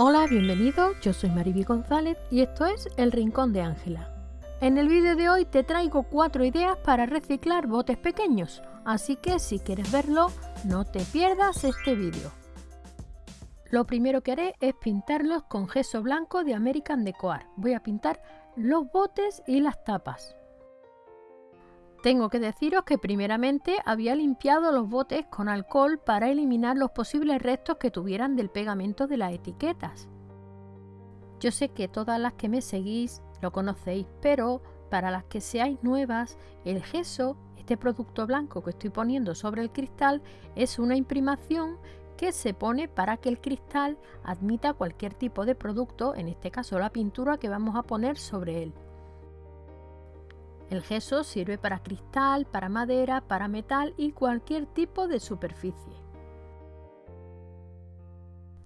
Hola, bienvenido, yo soy Mariby González y esto es El Rincón de Ángela. En el vídeo de hoy te traigo cuatro ideas para reciclar botes pequeños, así que si quieres verlo, no te pierdas este vídeo. Lo primero que haré es pintarlos con gesso blanco de American Decoar. Voy a pintar los botes y las tapas. Tengo que deciros que primeramente había limpiado los botes con alcohol para eliminar los posibles restos que tuvieran del pegamento de las etiquetas. Yo sé que todas las que me seguís lo conocéis, pero para las que seáis nuevas, el gesso, este producto blanco que estoy poniendo sobre el cristal, es una imprimación que se pone para que el cristal admita cualquier tipo de producto, en este caso la pintura que vamos a poner sobre él. El gesso sirve para cristal, para madera, para metal y cualquier tipo de superficie.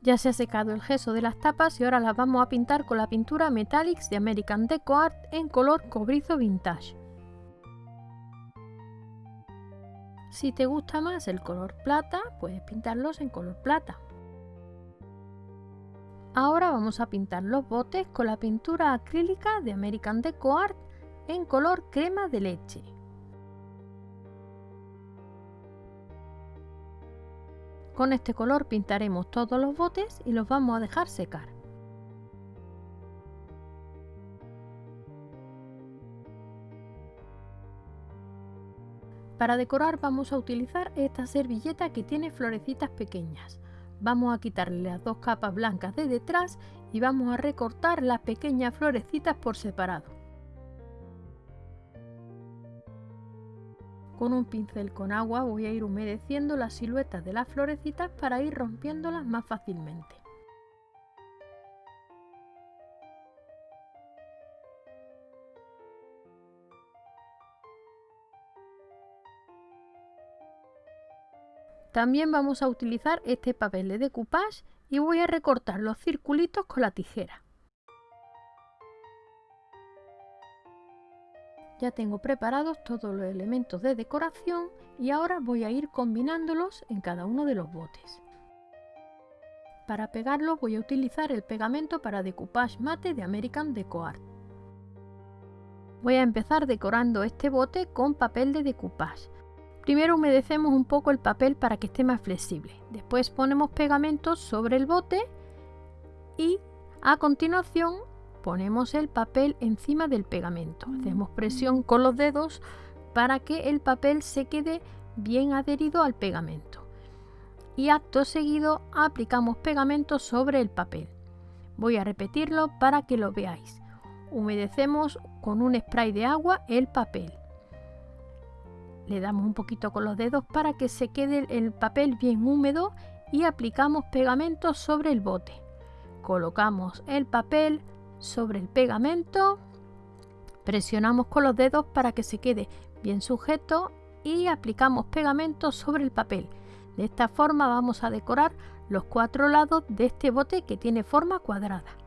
Ya se ha secado el gesso de las tapas y ahora las vamos a pintar con la pintura Metallics de American Deco Art en color cobrizo vintage. Si te gusta más el color plata, puedes pintarlos en color plata. Ahora vamos a pintar los botes con la pintura acrílica de American Deco Art en color crema de leche. Con este color pintaremos todos los botes y los vamos a dejar secar. Para decorar vamos a utilizar esta servilleta que tiene florecitas pequeñas. Vamos a quitarle las dos capas blancas de detrás y vamos a recortar las pequeñas florecitas por separado. Con un pincel con agua voy a ir humedeciendo las siluetas de las florecitas para ir rompiéndolas más fácilmente. También vamos a utilizar este papel de decoupage y voy a recortar los circulitos con la tijera. Ya tengo preparados todos los elementos de decoración y ahora voy a ir combinándolos en cada uno de los botes. Para pegarlo voy a utilizar el pegamento para decoupage mate de American Deco Art. Voy a empezar decorando este bote con papel de decoupage. Primero humedecemos un poco el papel para que esté más flexible. Después ponemos pegamento sobre el bote y a continuación ponemos el papel encima del pegamento. Hacemos presión con los dedos para que el papel se quede bien adherido al pegamento. Y acto seguido aplicamos pegamento sobre el papel. Voy a repetirlo para que lo veáis. Humedecemos con un spray de agua el papel. Le damos un poquito con los dedos para que se quede el papel bien húmedo y aplicamos pegamento sobre el bote. Colocamos el papel sobre el pegamento, presionamos con los dedos para que se quede bien sujeto y aplicamos pegamento sobre el papel. De esta forma vamos a decorar los cuatro lados de este bote que tiene forma cuadrada.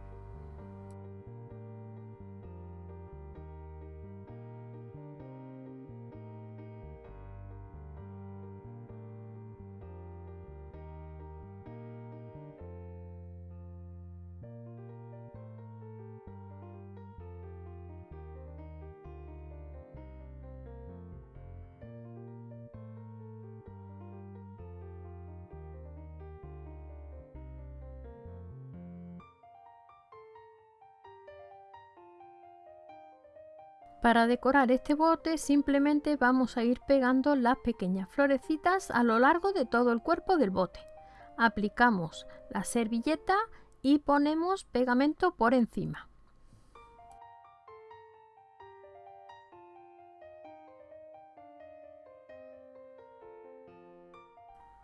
Para decorar este bote simplemente vamos a ir pegando las pequeñas florecitas a lo largo de todo el cuerpo del bote. Aplicamos la servilleta y ponemos pegamento por encima.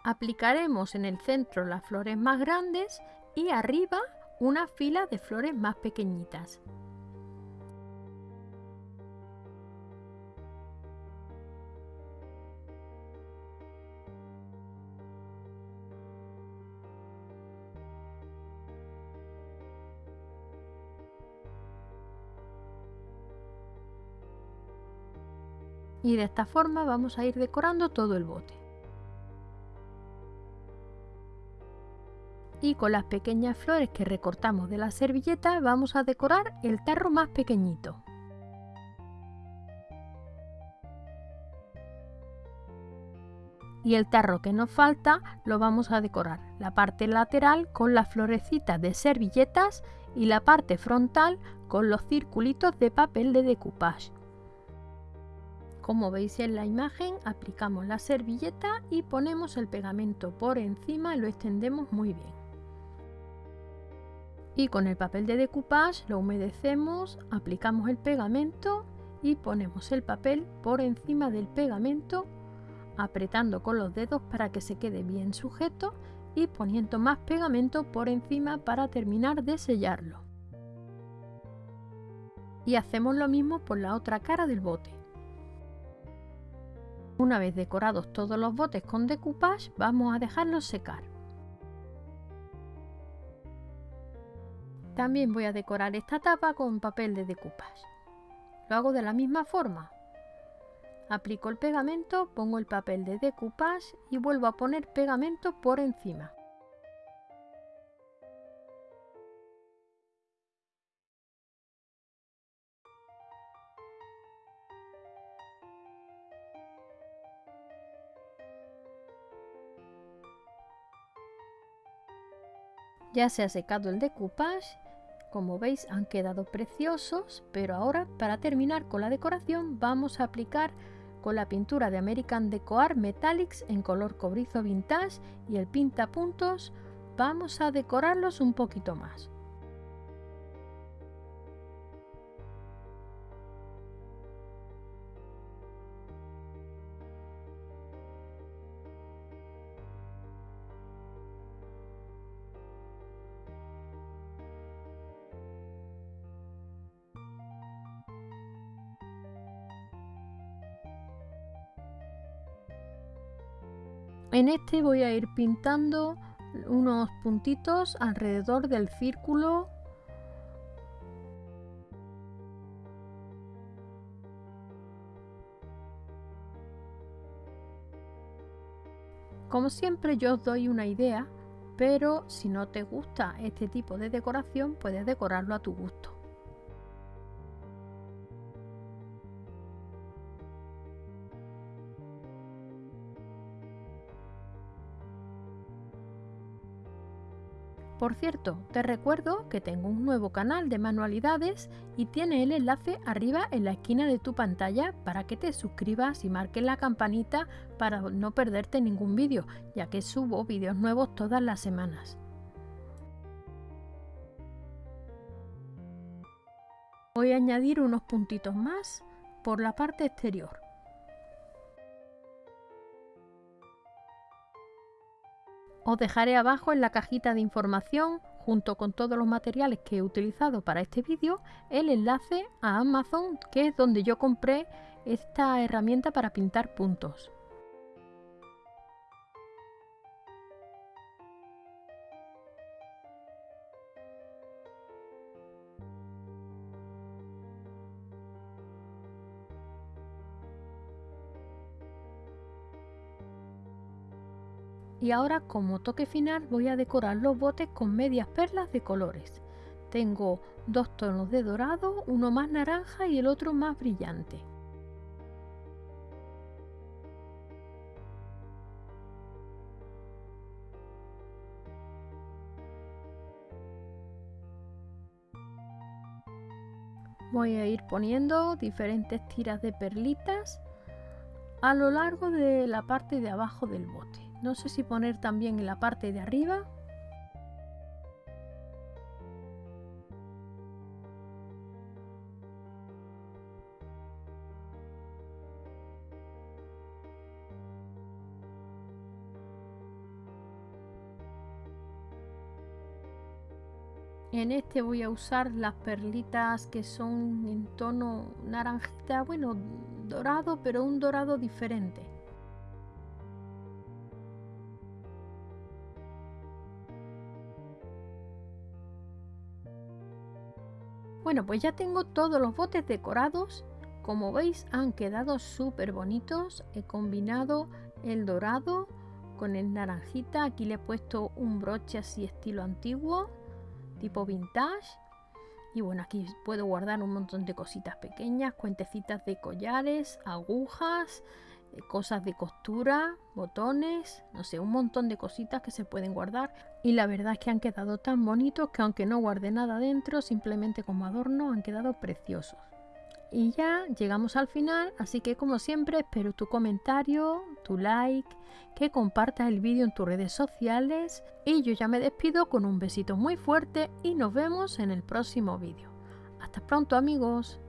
Aplicaremos en el centro las flores más grandes y arriba una fila de flores más pequeñitas. Y de esta forma vamos a ir decorando todo el bote. y con las pequeñas flores que recortamos de la servilleta vamos a decorar el tarro más pequeñito. Y el tarro que nos falta lo vamos a decorar la parte lateral con las florecitas de servilletas y la parte frontal con los circulitos de papel de decoupage. Como veis en la imagen, aplicamos la servilleta y ponemos el pegamento por encima y lo extendemos muy bien. Y con el papel de decoupage lo humedecemos, aplicamos el pegamento y ponemos el papel por encima del pegamento, apretando con los dedos para que se quede bien sujeto y poniendo más pegamento por encima para terminar de sellarlo. Y hacemos lo mismo por la otra cara del bote. Una vez decorados todos los botes con decoupage, vamos a dejarlos secar. También voy a decorar esta tapa con papel de decoupage. Lo hago de la misma forma. Aplico el pegamento, pongo el papel de decoupage y vuelvo a poner pegamento por encima. Ya se ha secado el decoupage, como veis han quedado preciosos, pero ahora para terminar con la decoración vamos a aplicar con la pintura de American Deco Art Metallics en color cobrizo vintage y el pinta puntos vamos a decorarlos un poquito más. En este voy a ir pintando unos puntitos alrededor del círculo Como siempre yo os doy una idea, pero si no te gusta este tipo de decoración puedes decorarlo a tu gusto. Por cierto, te recuerdo que tengo un nuevo canal de manualidades y tiene el enlace arriba en la esquina de tu pantalla para que te suscribas y marques la campanita para no perderte ningún vídeo, ya que subo vídeos nuevos todas las semanas. Voy a añadir unos puntitos más por la parte exterior. Os dejaré abajo en la cajita de información, junto con todos los materiales que he utilizado para este vídeo, el enlace a Amazon, que es donde yo compré esta herramienta para pintar puntos. Y ahora como toque final voy a decorar los botes con medias perlas de colores. Tengo dos tonos de dorado, uno más naranja y el otro más brillante. Voy a ir poniendo diferentes tiras de perlitas a lo largo de la parte de abajo del bote. No sé si poner también en la parte de arriba. En este voy a usar las perlitas que son en tono naranjita, bueno, dorado, pero un dorado diferente. Bueno, pues ya tengo todos los botes decorados. Como veis han quedado súper bonitos. He combinado el dorado con el naranjita. Aquí le he puesto un broche así estilo antiguo, tipo vintage. Y bueno, aquí puedo guardar un montón de cositas pequeñas, cuentecitas de collares, agujas, cosas de costura, botones, no sé, un montón de cositas que se pueden guardar. Y la verdad es que han quedado tan bonitos que aunque no guarde nada dentro, simplemente como adorno han quedado preciosos. Y ya llegamos al final, así que como siempre espero tu comentario, tu like, que compartas el vídeo en tus redes sociales y yo ya me despido con un besito muy fuerte y nos vemos en el próximo vídeo. Hasta pronto amigos.